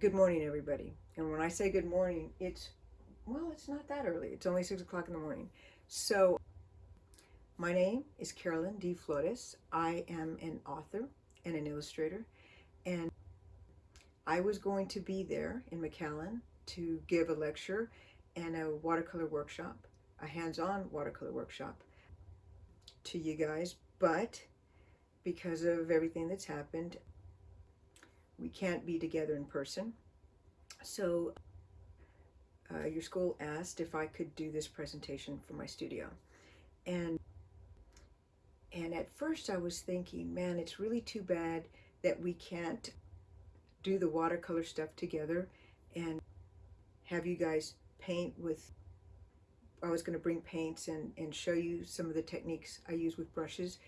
Good morning, everybody. And when I say good morning, it's, well, it's not that early. It's only 6 o'clock in the morning. So, my name is Carolyn Dee Flores. I am an author and an illustrator. And I was going to be there in McAllen to give a lecture and a watercolor workshop, a hands-on watercolor workshop to you guys. But because of everything that's happened, we can't be together in person. So uh, your school asked if I could do this presentation for my studio. And and at first I was thinking, man, it's really too bad that we can't do the watercolor stuff together and have you guys paint with, I was going to bring paints and, and show you some of the techniques I use with brushes.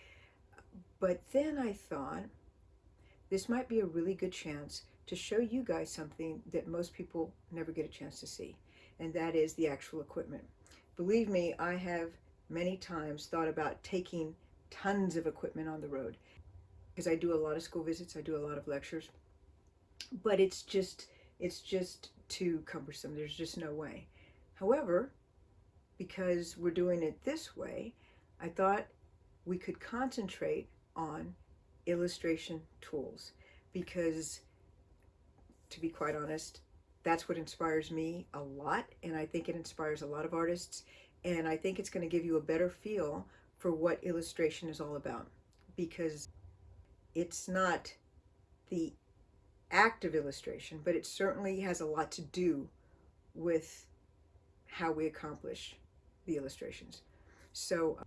But then I thought, this might be a really good chance to show you guys something that most people never get a chance to see, and that is the actual equipment. Believe me, I have many times thought about taking tons of equipment on the road because I do a lot of school visits, I do a lot of lectures, but it's just, it's just too cumbersome. There's just no way. However, because we're doing it this way, I thought we could concentrate on illustration tools because to be quite honest that's what inspires me a lot and I think it inspires a lot of artists and I think it's going to give you a better feel for what illustration is all about because it's not the act of illustration but it certainly has a lot to do with how we accomplish the illustrations. So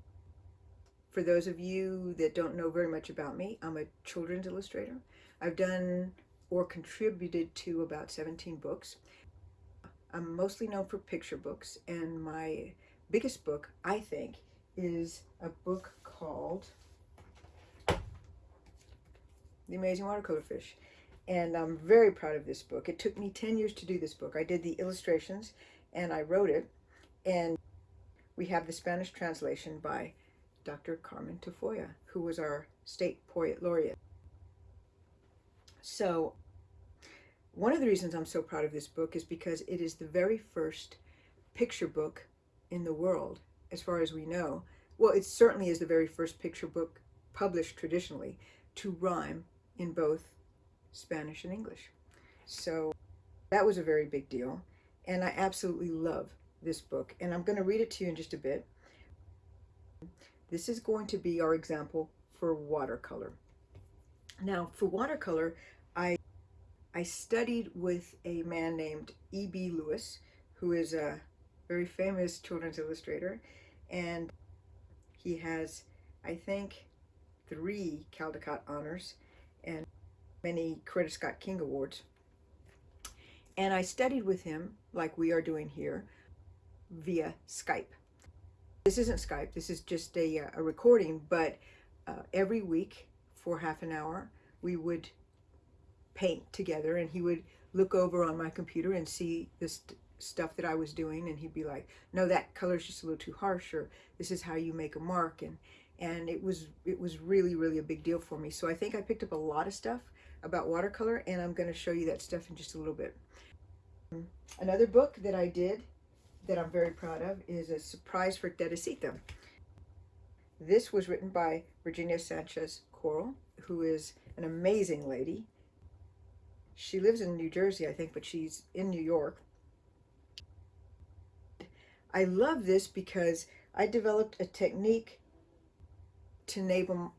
for those of you that don't know very much about me, I'm a children's illustrator. I've done or contributed to about 17 books. I'm mostly known for picture books, and my biggest book, I think, is a book called The Amazing Watercolor Fish. And I'm very proud of this book. It took me 10 years to do this book. I did the illustrations and I wrote it. And we have the Spanish translation by Dr. Carmen Tafolla, who was our state poet laureate. So one of the reasons I'm so proud of this book is because it is the very first picture book in the world, as far as we know. Well, it certainly is the very first picture book published traditionally to rhyme in both Spanish and English. So that was a very big deal. And I absolutely love this book. And I'm going to read it to you in just a bit. This is going to be our example for watercolor. Now, for watercolor, I, I studied with a man named E.B. Lewis, who is a very famous children's illustrator, and he has, I think, three Caldecott honors and many Coretta Scott King Awards. And I studied with him, like we are doing here, via Skype. This isn't Skype, this is just a, uh, a recording, but uh, every week for half an hour, we would paint together and he would look over on my computer and see this st stuff that I was doing and he'd be like, no, that color's just a little too harsh or this is how you make a mark. And, and it was, it was really, really a big deal for me. So I think I picked up a lot of stuff about watercolor and I'm going to show you that stuff in just a little bit. Another book that I did that I'm very proud of is A Surprise for Teresita. This was written by Virginia Sanchez Korrol, who is an amazing lady. She lives in New Jersey, I think, but she's in New York. I love this because I developed a technique to enable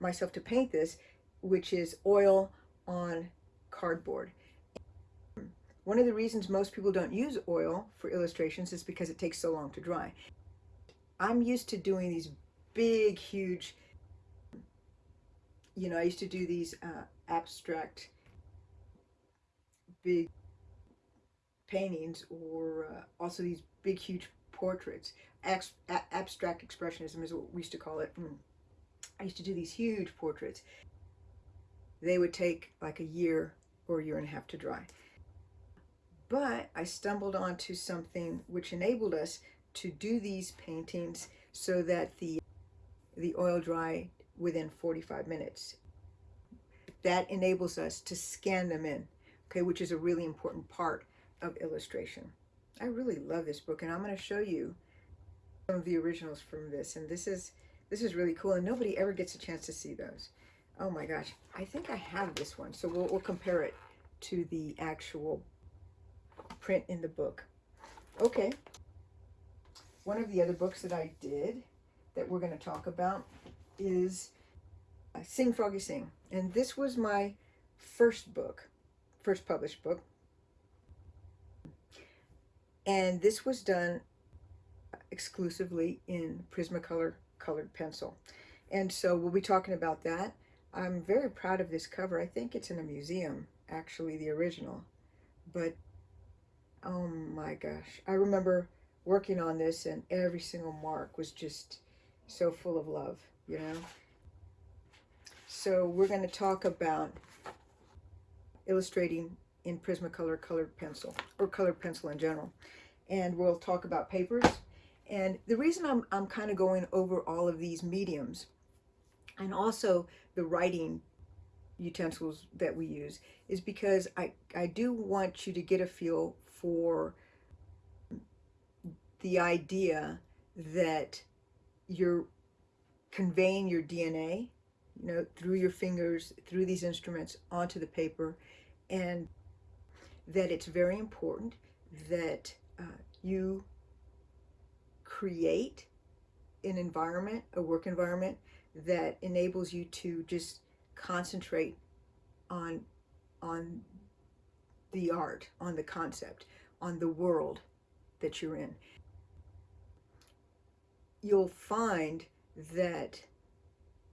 myself to paint this, which is oil on cardboard. One of the reasons most people don't use oil for illustrations is because it takes so long to dry. I'm used to doing these big, huge, you know, I used to do these uh, abstract, big paintings or uh, also these big, huge portraits. abstract expressionism is what we used to call it. Mm. I used to do these huge portraits. They would take like a year or a year and a half to dry. But I stumbled onto something which enabled us to do these paintings so that the, the oil dry within 45 minutes. That enables us to scan them in okay, which is a really important part of illustration. I really love this book, and I'm going to show you some of the originals from this, and this is this is really cool, and nobody ever gets a chance to see those. Oh my gosh, I think I have this one, so we'll, we'll compare it to the actual print in the book. Okay, one of the other books that I did that we're going to talk about is uh, Sing Froggy Sing, and this was my first book, first published book. And this was done exclusively in Prismacolor colored pencil. And so we'll be talking about that. I'm very proud of this cover. I think it's in a museum, actually, the original. But, oh my gosh. I remember working on this and every single mark was just so full of love, you know? So we're going to talk about illustrating in Prismacolor colored pencil, or colored pencil in general. And we'll talk about papers. And the reason I'm, I'm kind of going over all of these mediums and also the writing utensils that we use is because I, I do want you to get a feel for the idea that you're conveying your DNA, you know, through your fingers, through these instruments onto the paper, and that it's very important that uh, you create an environment, a work environment that enables you to just concentrate on on the art, on the concept, on the world that you're in. You'll find that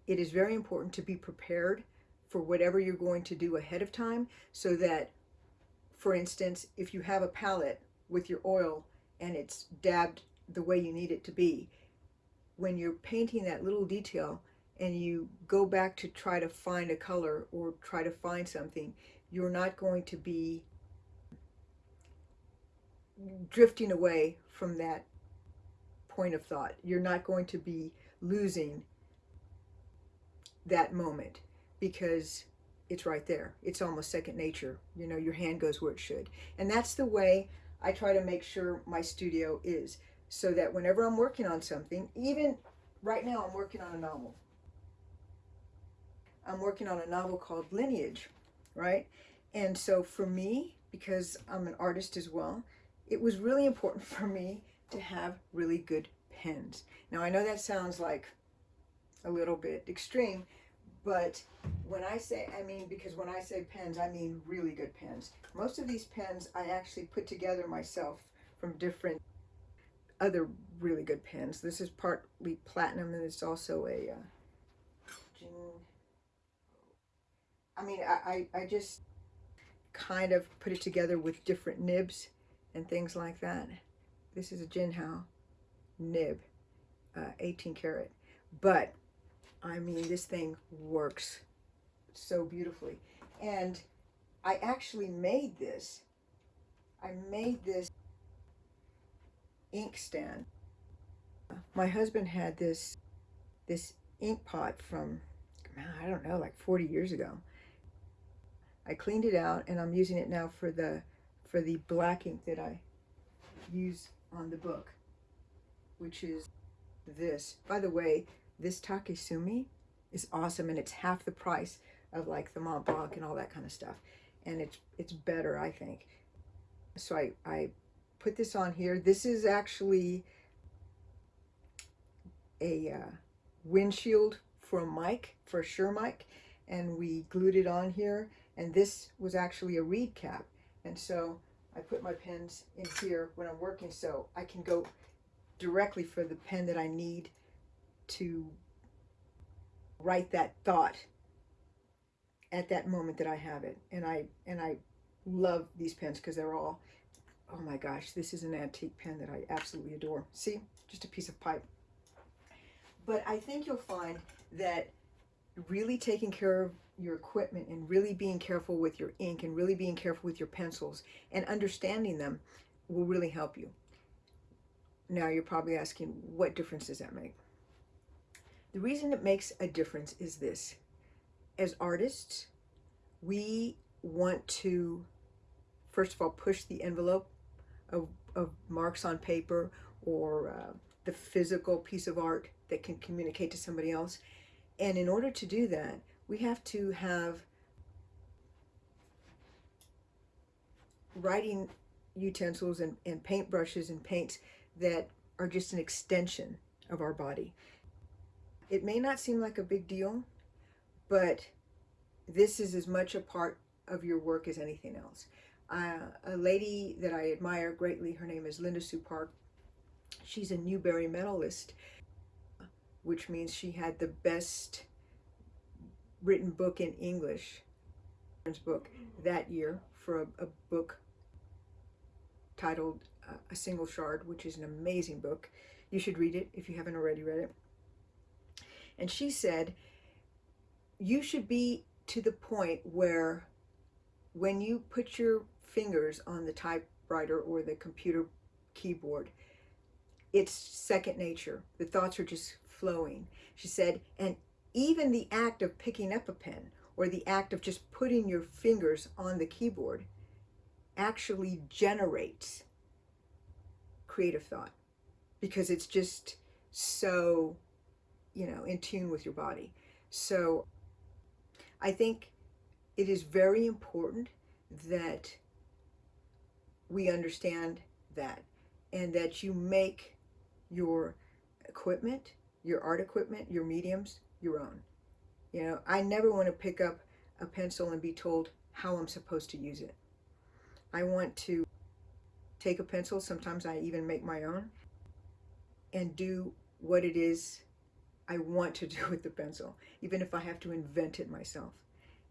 it is very important to be prepared for whatever you're going to do ahead of time so that, for instance, if you have a palette with your oil and it's dabbed the way you need it to be, when you're painting that little detail and you go back to try to find a color or try to find something, you're not going to be drifting away from that point of thought. You're not going to be losing that moment because it's right there. It's almost second nature. You know, your hand goes where it should. And that's the way I try to make sure my studio is so that whenever I'm working on something, even right now I'm working on a novel. I'm working on a novel called Lineage, right? And so for me, because I'm an artist as well, it was really important for me to have really good pens. Now I know that sounds like a little bit extreme, but when I say, I mean, because when I say pens, I mean really good pens. Most of these pens I actually put together myself from different other really good pens. This is partly platinum and it's also a, uh, I mean, I, I, I just kind of put it together with different nibs and things like that. This is a Jinhao nib, uh, 18 karat. But, I mean, this thing works so beautifully. And I actually made this. I made this ink stand. My husband had this this ink pot from, I don't know, like 40 years ago. I cleaned it out and I'm using it now for the for the black ink that I use on the book, which is this. By the way, this Takesumi is awesome and it's half the price of like the Mont Blanc and all that kind of stuff. And it's it's better, I think. So I, I put this on here. This is actually a uh, windshield for a mic, for a Shure mic, and we glued it on here. And this was actually a reed cap. And so I put my pens in here when I'm working so I can go directly for the pen that I need to write that thought at that moment that I have it. And I and I love these pens because they're all Oh my gosh, this is an antique pen that I absolutely adore. See, just a piece of pipe. But I think you'll find that really taking care of your equipment and really being careful with your ink and really being careful with your pencils and understanding them will really help you. Now you're probably asking, what difference does that make? The reason it makes a difference is this. As artists, we want to first of all, push the envelope of, of marks on paper or uh, the physical piece of art that can communicate to somebody else. And in order to do that, we have to have writing utensils and, and paint brushes and paints that are just an extension of our body. It may not seem like a big deal, but this is as much a part of your work as anything else. Uh, a lady that I admire greatly, her name is Linda Sue Park. She's a Newbery medalist, which means she had the best written book in English book that year for a, a book titled uh, A Single Shard, which is an amazing book. You should read it if you haven't already read it. And she said, you should be to the point where when you put your fingers on the typewriter or the computer keyboard, it's second nature. The thoughts are just flowing. She said, and even the act of picking up a pen or the act of just putting your fingers on the keyboard actually generates creative thought because it's just so, you know, in tune with your body. So I think it is very important that we understand that and that you make your equipment, your art equipment, your mediums, your own. You know, I never want to pick up a pencil and be told how I'm supposed to use it. I want to take a pencil, sometimes I even make my own, and do what it is I want to do with the pencil, even if I have to invent it myself.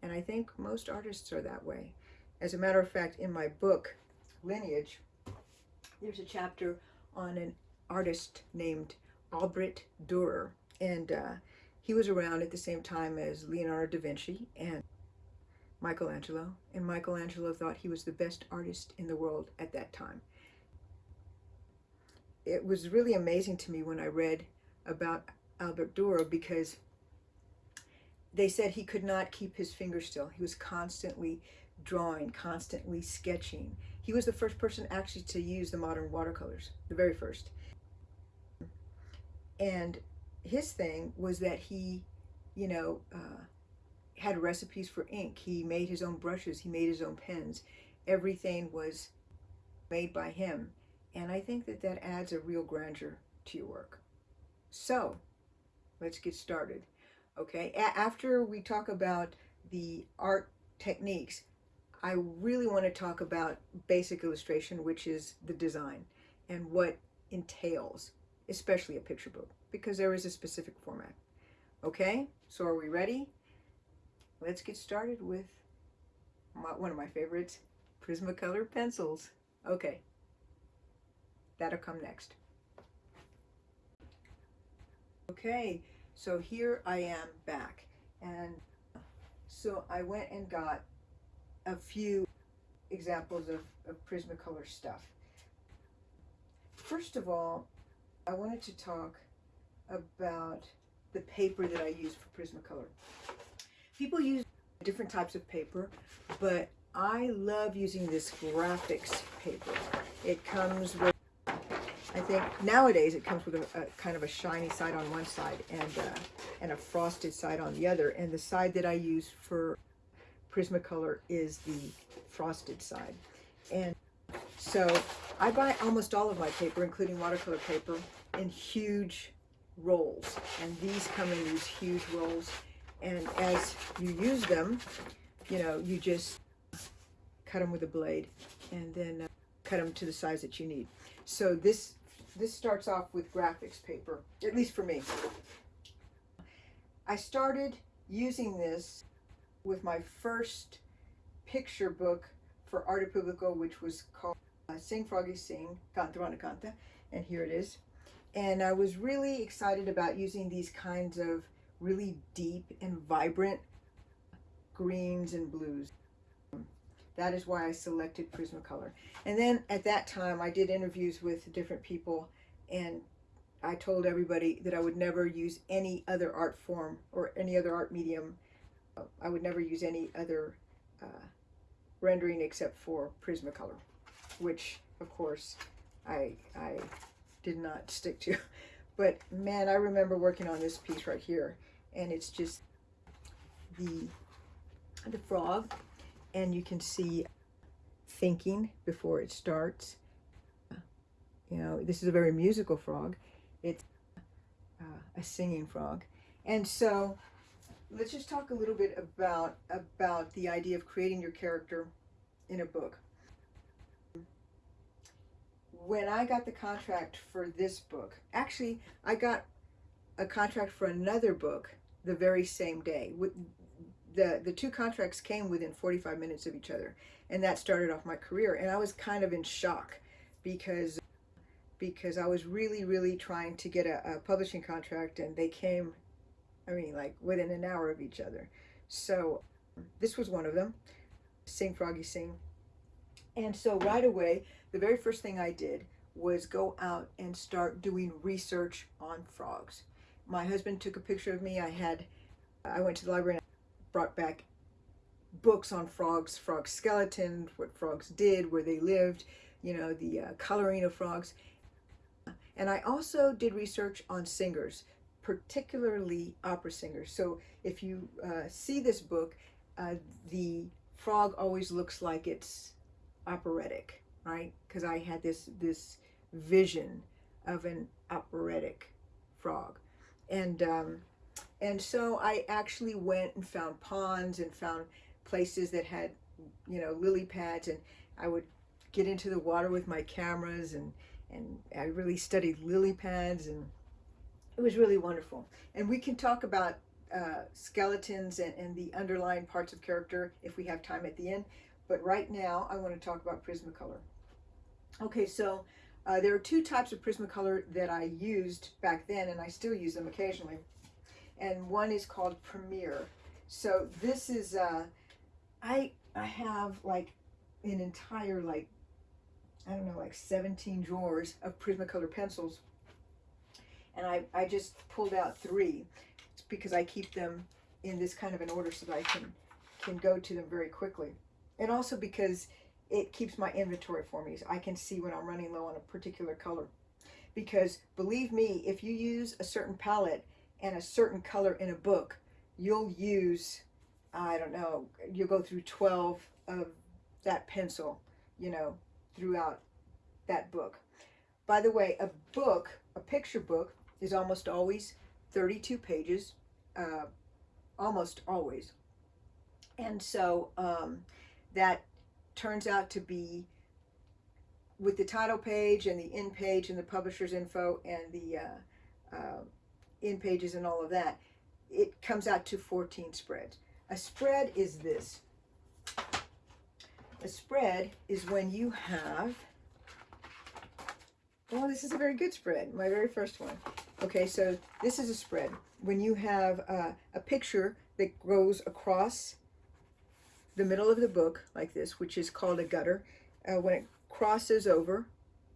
And I think most artists are that way. As a matter of fact, in my book, Lineage, there's a chapter on an artist named Albrecht Dürer. And uh, he was around at the same time as Leonardo da Vinci and Michelangelo. And Michelangelo thought he was the best artist in the world at that time. It was really amazing to me when I read about Albert Dürer because they said he could not keep his fingers still. He was constantly drawing, constantly sketching. He was the first person actually to use the modern watercolors, the very first. And his thing was that he, you know, uh, had recipes for ink. He made his own brushes. He made his own pens. Everything was made by him. And I think that that adds a real grandeur to your work. So, let's get started. Okay, a after we talk about the art techniques, I really want to talk about basic illustration, which is the design and what entails, especially a picture book, because there is a specific format. Okay, so are we ready? Let's get started with my, one of my favorites, Prismacolor pencils. Okay, that'll come next. Okay, so here I am back. And so I went and got a few examples of, of Prismacolor stuff. First of all, I wanted to talk about the paper that I use for Prismacolor. People use different types of paper, but I love using this graphics paper. It comes with I think nowadays it comes with a, a, kind of a shiny side on one side and uh, and a frosted side on the other. And the side that I use for Prismacolor is the frosted side. And so I buy almost all of my paper, including watercolor paper, in huge rolls. And these come in these huge rolls. And as you use them, you know, you just cut them with a blade and then uh, cut them to the size that you need. So this this starts off with graphics paper, at least for me. I started using this with my first picture book for Arte Publico, which was called uh, Sing Froggy Sing, Canta Canta, and here it is. And I was really excited about using these kinds of really deep and vibrant greens and blues. That is why I selected Prismacolor. And then at that time, I did interviews with different people, and I told everybody that I would never use any other art form or any other art medium. I would never use any other uh, rendering except for Prismacolor, which of course I I did not stick to. But man, I remember working on this piece right here, and it's just the the frog, and you can see thinking before it starts. You know, this is a very musical frog. It's uh, a singing frog, and so let's just talk a little bit about about the idea of creating your character in a book. When I got the contract for this book, actually, I got a contract for another book the very same day. The the two contracts came within 45 minutes of each other, and that started off my career. And I was kind of in shock because because I was really really trying to get a, a publishing contract, and they came I mean, like within an hour of each other. So this was one of them. Sing Froggy Sing. And so right away, the very first thing I did was go out and start doing research on frogs. My husband took a picture of me. I had, I went to the library and brought back books on frogs, frog skeletons, what frogs did, where they lived, you know, the uh, coloring of frogs. And I also did research on singers particularly opera singers. So if you uh, see this book, uh, the frog always looks like it's operatic, right? Because I had this this vision of an operatic frog, and um, and so I actually went and found ponds and found places that had you know lily pads, and I would get into the water with my cameras and and I really studied lily pads and it was really wonderful. And we can talk about uh, skeletons and, and the underlying parts of character if we have time at the end. But right now, I want to talk about Prismacolor. Okay, so uh, there are two types of Prismacolor that I used back then, and I still use them occasionally. And one is called Premier. So this is, uh, I, I have like an entire, like, I don't know, like 17 drawers of Prismacolor pencils and I, I just pulled out three because I keep them in this kind of an order so that I can can go to them very quickly and also because it keeps my inventory for me so I can see when I'm running low on a particular color because believe me if you use a certain palette and a certain color in a book you'll use I don't know you'll go through 12 of that pencil you know throughout that book by the way a book a picture book is almost always 32 pages, uh, almost always. And so um, that turns out to be with the title page and the in page and the publisher's info and the uh, uh, in pages and all of that, it comes out to 14 spreads. A spread is this. A spread is when you have, well, this is a very good spread, my very first one. Okay, so this is a spread. When you have uh, a picture that goes across the middle of the book like this, which is called a gutter, uh, when it crosses over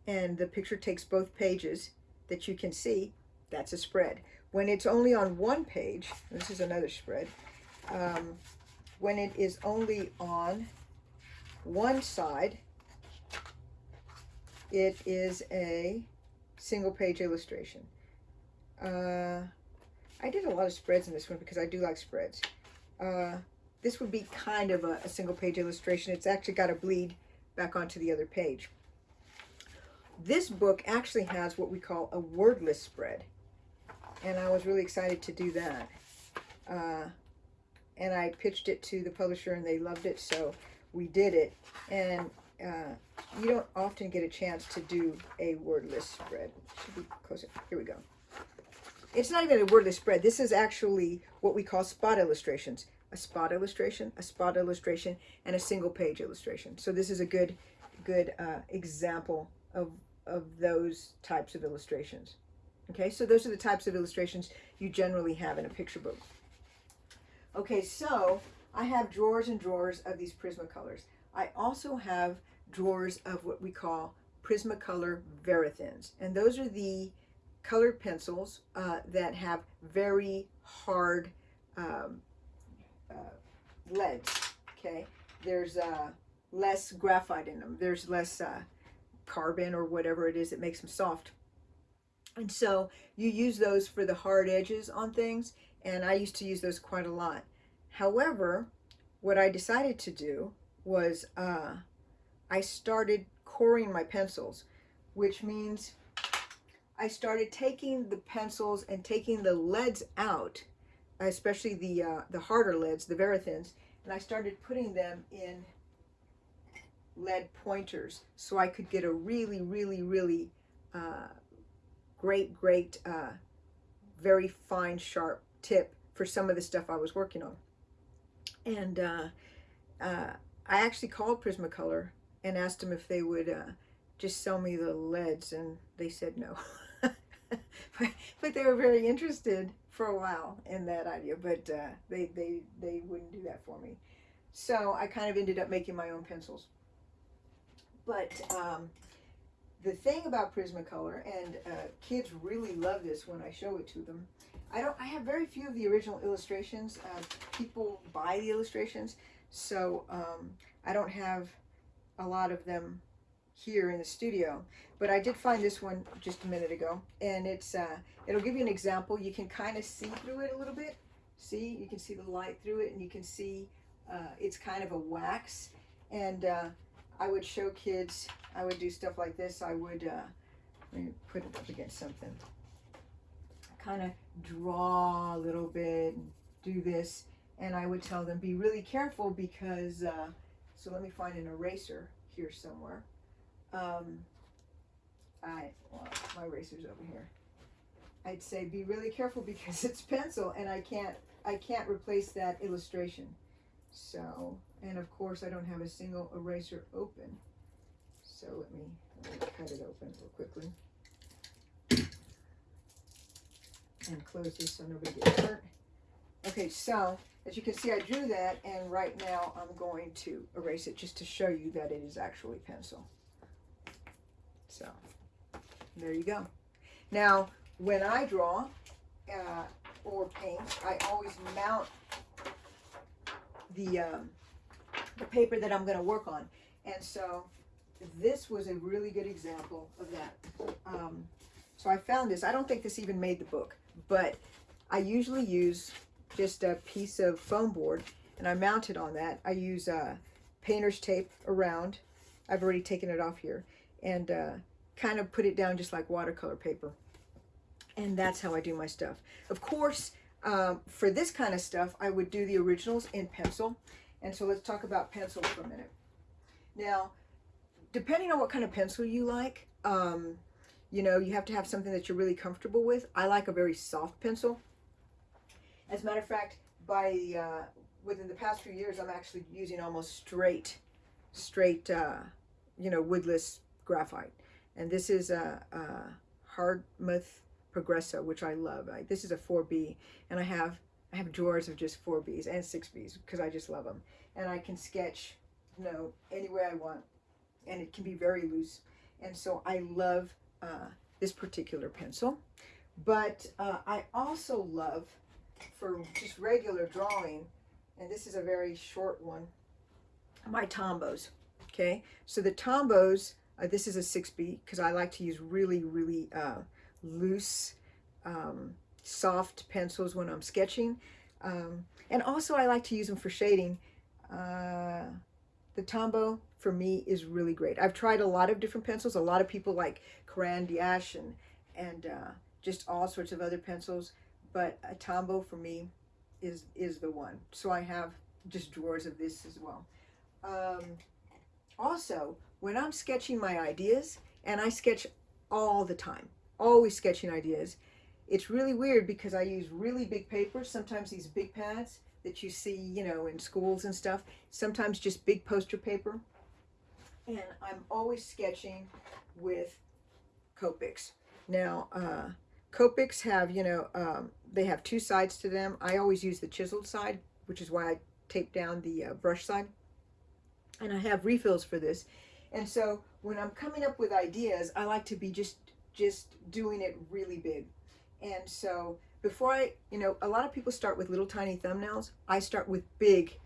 and the picture takes both pages that you can see, that's a spread. When it's only on one page, this is another spread, um, when it is only on one side, it is a single page illustration. Uh, I did a lot of spreads in this one because I do like spreads. Uh, this would be kind of a, a single page illustration. It's actually got to bleed back onto the other page. This book actually has what we call a wordless spread. And I was really excited to do that. Uh, and I pitched it to the publisher and they loved it, so we did it. And uh, you don't often get a chance to do a wordless spread. Should be closer. Here we go it's not even a wordless spread. This is actually what we call spot illustrations. A spot illustration, a spot illustration, and a single page illustration. So this is a good, good uh, example of, of those types of illustrations. Okay, so those are the types of illustrations you generally have in a picture book. Okay, so I have drawers and drawers of these Prismacolors. I also have drawers of what we call Prismacolor Verithins. And those are the colored pencils uh, that have very hard um, uh, leads. Okay, there's uh, less graphite in them. There's less uh, carbon or whatever it is that makes them soft. And so you use those for the hard edges on things, and I used to use those quite a lot. However, what I decided to do was uh, I started coring my pencils, which means I started taking the pencils and taking the leads out, especially the uh, the harder leads, the Verithins, and I started putting them in lead pointers so I could get a really, really, really uh, great, great, uh, very fine, sharp tip for some of the stuff I was working on. And uh, uh, I actually called Prismacolor and asked them if they would uh, just sell me the leads, and they said no. but, they were very interested for a while in that idea, but uh, they, they, they wouldn't do that for me. So I kind of ended up making my own pencils. But um, the thing about Prismacolor, and uh, kids really love this when I show it to them, I don't. I have very few of the original illustrations. Uh, people buy the illustrations, so um, I don't have a lot of them here in the studio. But I did find this one just a minute ago, and it's uh, it'll give you an example. You can kind of see through it a little bit. See, you can see the light through it, and you can see uh, it's kind of a wax. And uh, I would show kids. I would do stuff like this. I would uh, let me put it up against something kind of draw a little bit, do this, and I would tell them be really careful because, uh, so let me find an eraser here somewhere. Um, I, well, my eraser's over here. I'd say be really careful because it's pencil and I can't, I can't replace that illustration. So, and of course I don't have a single eraser open. So let me, let me cut it open real quickly and close this so nobody gets hurt. Okay, so as you can see, I drew that, and right now I'm going to erase it just to show you that it is actually pencil. So, there you go. Now, when I draw uh, or paint, I always mount the, um, the paper that I'm going to work on. And so, this was a really good example of that. Um, so I found this. I don't think this even made the book but I usually use just a piece of foam board and I mount it on that. I use uh, painter's tape around. I've already taken it off here and uh, kind of put it down just like watercolor paper. And that's how I do my stuff. Of course, um, for this kind of stuff, I would do the originals in pencil. And so let's talk about pencil for a minute. Now, depending on what kind of pencil you like, um, you know, you have to have something that you're really comfortable with. I like a very soft pencil. As a matter of fact, by uh, within the past few years, I'm actually using almost straight, straight, uh, you know, woodless graphite. And this is a, a Hardtmuth Progresso, which I love. I, this is a 4B, and I have I have drawers of just 4Bs and 6Bs because I just love them. And I can sketch, you know, any way I want, and it can be very loose. And so I love uh, this particular pencil. But uh, I also love, for just regular drawing, and this is a very short one, my Tombows. Okay, so the Tombows, uh, this is a 6B because I like to use really, really uh, loose, um, soft pencils when I'm sketching. Um, and also I like to use them for shading. Uh, the Tombow for me is really great. I've tried a lot of different pencils. A lot of people like Caran d'Ache and, and uh, just all sorts of other pencils. But a Tombow for me is, is the one. So I have just drawers of this as well. Um, also, when I'm sketching my ideas, and I sketch all the time, always sketching ideas, it's really weird because I use really big papers, sometimes these big pads, that you see, you know, in schools and stuff. Sometimes just big poster paper. And I'm always sketching with Copics. Now, uh, Copics have, you know, um, they have two sides to them. I always use the chiseled side, which is why I tape down the uh, brush side. And I have refills for this. And so when I'm coming up with ideas, I like to be just just doing it really big. And so before I, you know, a lot of people start with little tiny thumbnails. I start with big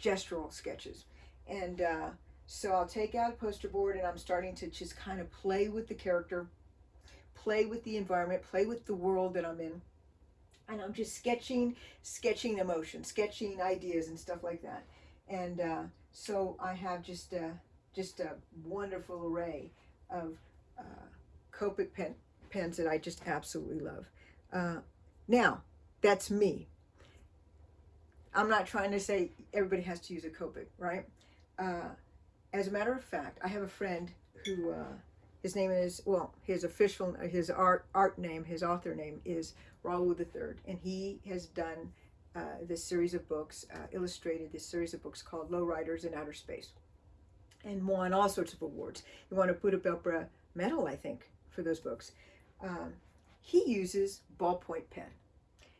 gestural sketches. And uh, so I'll take out a poster board and I'm starting to just kind of play with the character, play with the environment, play with the world that I'm in. And I'm just sketching, sketching emotion, sketching ideas and stuff like that. And uh, so I have just a, just a wonderful array of uh, Copic pen, pens that I just absolutely love. Uh, now, that's me. I'm not trying to say everybody has to use a Copic, right? Uh, as a matter of fact, I have a friend who, uh, his name is, well, his official, his art, art name, his author name is Raul III, and he has done uh, this series of books, uh, illustrated this series of books called Lowriders in Outer Space, and won all sorts of awards. He won a Pura Belpré medal, I think, for those books. Um, he uses ballpoint pen.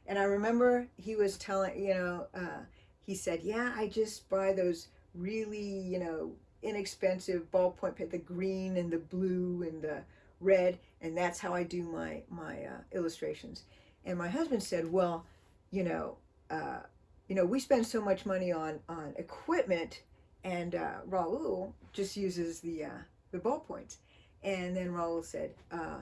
And I remember he was telling, you know, uh, he said, yeah, I just buy those really, you know, inexpensive ballpoint pen, the green and the blue and the red, and that's how I do my, my uh, illustrations. And my husband said, well, you know, uh, you know, we spend so much money on, on equipment and uh, Raul just uses the, uh, the ballpoints. And then Raul said, uh,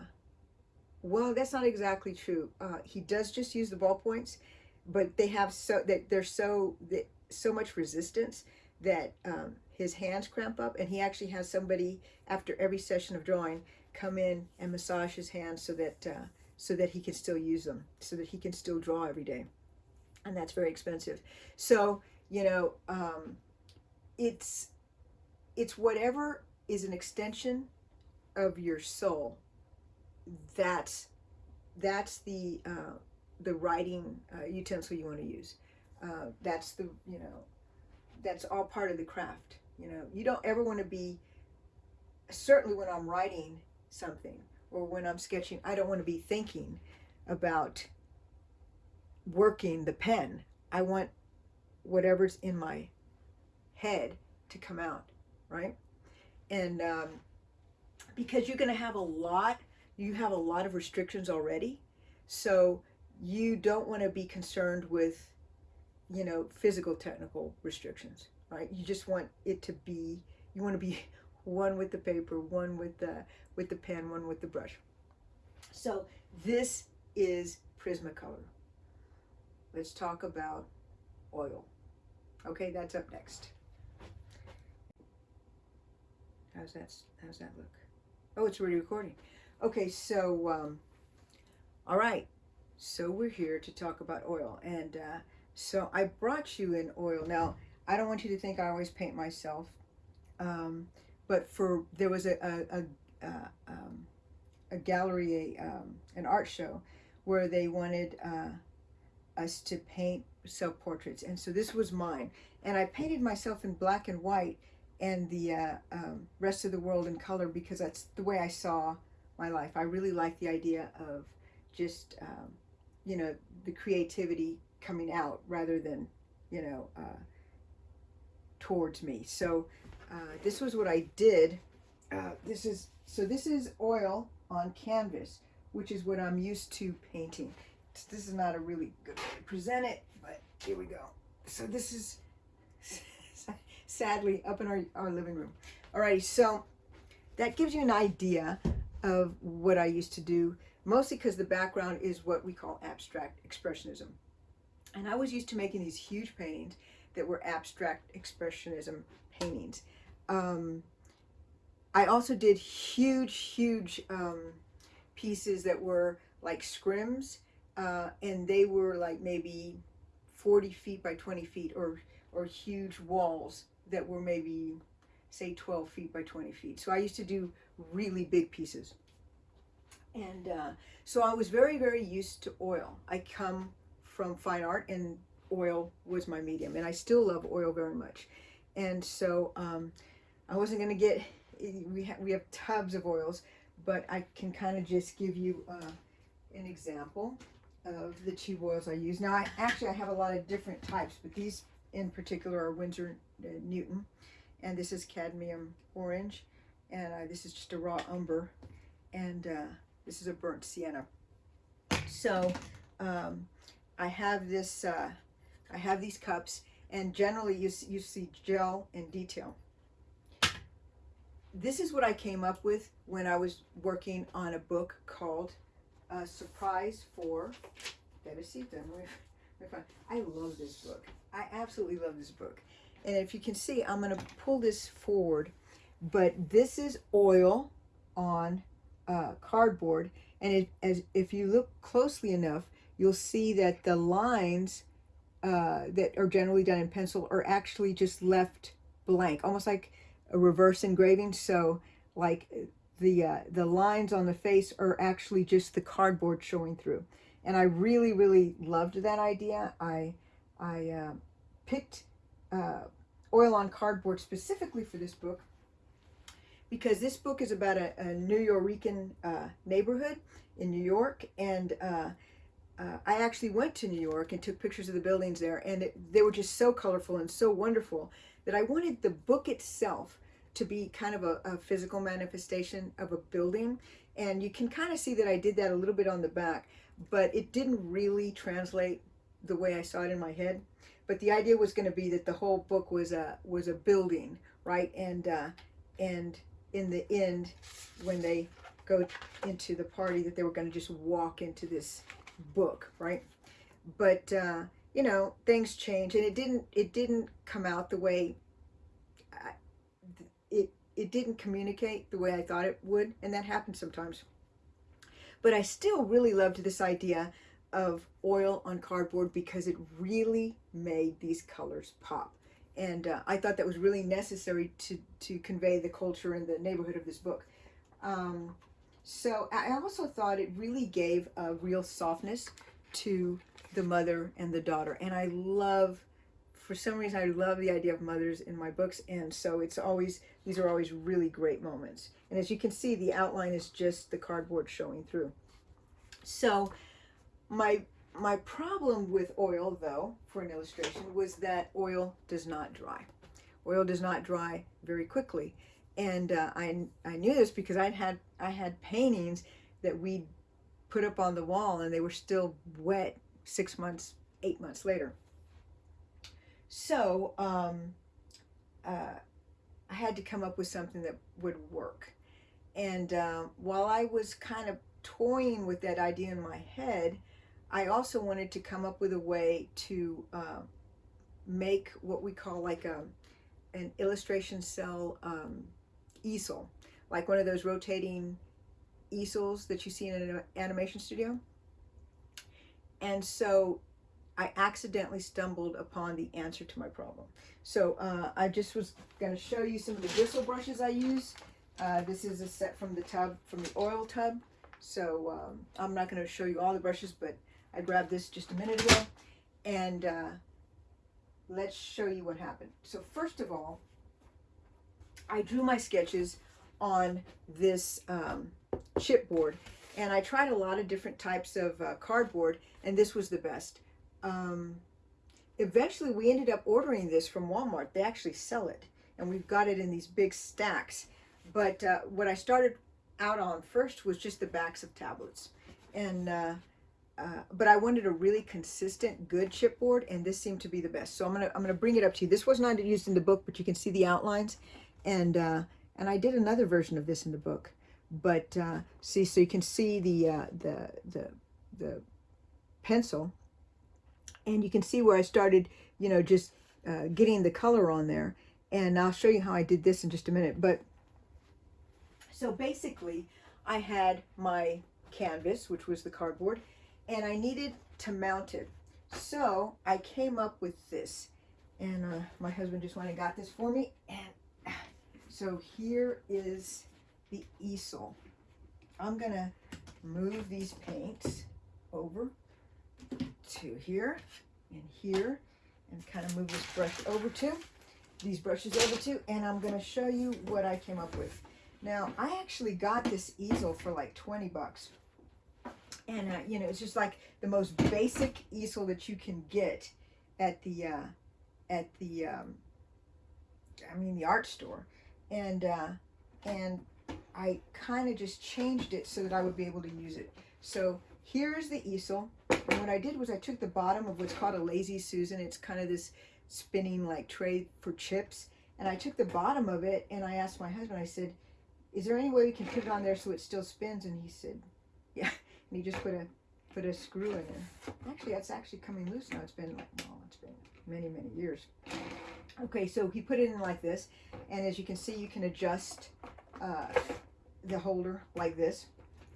well, that's not exactly true. Uh, he does just use the ballpoints, but they have so that there's so that so much resistance that um, his hands cramp up, and he actually has somebody after every session of drawing come in and massage his hands so that uh, so that he can still use them, so that he can still draw every day, and that's very expensive. So you know, um, it's it's whatever is an extension of your soul that's that's the uh, the writing uh, utensil you want to use. Uh, that's the you know that's all part of the craft. You know you don't ever want to be certainly when I'm writing something or when I'm sketching. I don't want to be thinking about working the pen. I want whatever's in my head to come out, right? And um, because you're going to have a lot you have a lot of restrictions already. So you don't want to be concerned with, you know, physical technical restrictions, right? You just want it to be, you want to be one with the paper, one with the, with the pen, one with the brush. So this is Prismacolor. Let's talk about oil. Okay, that's up next. How's that, how's that look? Oh, it's already recording. Okay, so, um, all right. So we're here to talk about oil. And uh, so I brought you in oil. Now, I don't want you to think I always paint myself. Um, but for, there was a, a, a, uh, um, a gallery, a, um, an art show where they wanted uh, us to paint self-portraits. And so this was mine. And I painted myself in black and white and the uh, um, rest of the world in color because that's the way I saw my life. I really like the idea of just, um, you know, the creativity coming out rather than, you know, uh, towards me. So uh, this was what I did. Uh, this is, so this is oil on canvas, which is what I'm used to painting. This is not a really good way to present it, but here we go. So this is sadly up in our, our living room. Alrighty, so that gives you an idea of what I used to do, mostly because the background is what we call abstract expressionism. And I was used to making these huge paintings that were abstract expressionism paintings. Um, I also did huge, huge um, pieces that were like scrims, uh, and they were like maybe 40 feet by 20 feet, or, or huge walls that were maybe, say, 12 feet by 20 feet. So I used to do really big pieces. And uh, so I was very, very used to oil. I come from fine art and oil was my medium and I still love oil very much. And so um, I wasn't going to get, we, ha we have tubs of oils, but I can kind of just give you uh, an example of the tube oils I use. Now, I actually I have a lot of different types, but these in particular are Winsor uh, Newton, and this is cadmium orange, and uh, this is just a raw umber and uh, this is a burnt sienna so um, I have this uh, I have these cups and generally you, you see gel and detail. This is what I came up with when I was working on a book called uh, Surprise for Teresita. I love this book. I absolutely love this book. And if you can see, I'm going to pull this forward, but this is oil on uh, cardboard. And it, as if you look closely enough, you'll see that the lines uh, that are generally done in pencil are actually just left blank, almost like a reverse engraving. So like the, uh, the lines on the face are actually just the cardboard showing through. And I really, really loved that idea. I, I uh, picked uh, oil on cardboard specifically for this book because this book is about a, a Nuyorican uh, neighborhood in New York. And uh, uh, I actually went to New York and took pictures of the buildings there. And it, they were just so colorful and so wonderful that I wanted the book itself to be kind of a, a physical manifestation of a building. And you can kind of see that I did that a little bit on the back, but it didn't really translate the way I saw it in my head. But the idea was going to be that the whole book was a was a building, right? And uh, and in the end, when they go into the party, that they were going to just walk into this book, right? But uh, you know, things change, and it didn't. It didn't come out the way. I, it it didn't communicate the way I thought it would, and that happens sometimes. But I still really loved this idea of oil on cardboard because it really made these colors pop and uh, I thought that was really necessary to, to convey the culture and the neighborhood of this book. Um, so I also thought it really gave a real softness to the mother and the daughter. And I love, for some reason, I love the idea of mothers in my books. And so it's always, these are always really great moments. And as you can see, the outline is just the cardboard showing through. So my my problem with oil, though, for an illustration, was that oil does not dry. Oil does not dry very quickly. And uh, I, I knew this because I'd had, I had paintings that we put up on the wall and they were still wet six months, eight months later. So um, uh, I had to come up with something that would work. And uh, while I was kind of toying with that idea in my head, I also wanted to come up with a way to uh, make what we call like a an illustration cell um, easel, like one of those rotating easels that you see in an animation studio. And so I accidentally stumbled upon the answer to my problem. So uh, I just was going to show you some of the bristle brushes I use. Uh, this is a set from the tub, from the oil tub. So um, I'm not going to show you all the brushes, but I grabbed this just a minute ago and uh, let's show you what happened. So first of all, I drew my sketches on this um, chipboard and I tried a lot of different types of uh, cardboard and this was the best. Um, eventually we ended up ordering this from Walmart. They actually sell it and we've got it in these big stacks. But uh, what I started out on first was just the backs of tablets. And uh, but I wanted a really consistent, good chipboard, and this seemed to be the best. So I'm gonna I'm gonna bring it up to you. This was not used in the book, but you can see the outlines, and uh, and I did another version of this in the book. But uh, see, so you can see the uh, the the the pencil, and you can see where I started, you know, just uh, getting the color on there. And I'll show you how I did this in just a minute. But so basically, I had my canvas, which was the cardboard, and I needed to mount it. So I came up with this and uh, my husband just went and got this for me and so here is the easel. I'm gonna move these paints over to here and here and kind of move this brush over to these brushes over to and I'm gonna show you what I came up with. Now I actually got this easel for like 20 bucks and uh, you know it's just like the most basic easel that you can get at the uh, at the um, I mean the art store and uh, and I kind of just changed it so that I would be able to use it so here's the easel and what I did was I took the bottom of what's called a lazy Susan it's kind of this spinning like tray for chips. And I took the bottom of it and I asked my husband, I said, is there any way we can put it on there so it still spins? And he said, yeah. And he just put a put a screw in there. Actually, that's actually coming loose now. It's been like, well, it's been many, many years. Okay, so he put it in like this. And as you can see, you can adjust uh, the holder like this.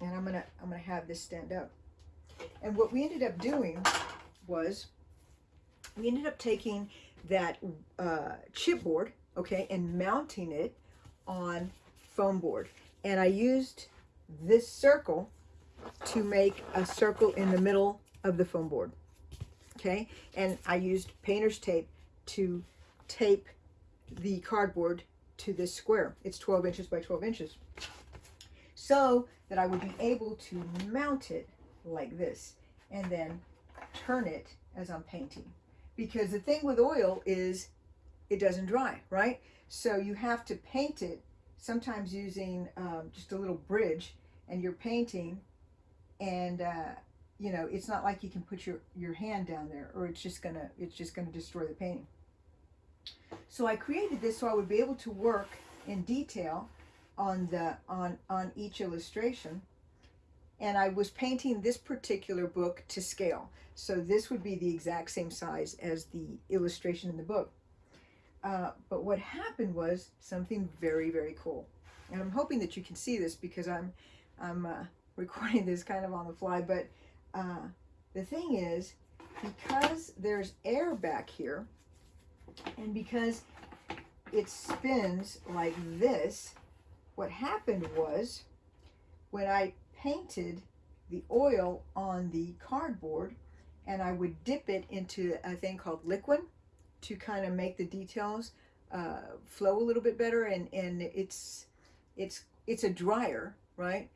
And I'm gonna, I'm gonna have this stand up. And what we ended up doing was we ended up taking that uh, chipboard, okay, and mounting it on foam board. And I used this circle to make a circle in the middle of the foam board, okay? And I used painter's tape to tape the cardboard to this square. It's 12 inches by 12 inches. So that I would be able to mount it like this and then turn it as I'm painting. Because the thing with oil is it doesn't dry, right? So you have to paint it sometimes using um, just a little bridge and you're painting and uh, you know it's not like you can put your your hand down there or it's just gonna it's just gonna destroy the painting. So I created this so I would be able to work in detail on the on on each illustration. And I was painting this particular book to scale. So this would be the exact same size as the illustration in the book. Uh, but what happened was something very very cool. And I'm hoping that you can see this because I'm I'm uh, recording this kind of on the fly, but uh, the thing is, because there's air back here, and because it spins like this, what happened was, when I painted the oil on the cardboard, and I would dip it into a thing called Liquin to kind of make the details uh, flow a little bit better, and, and it's, it's, it's a dryer, right?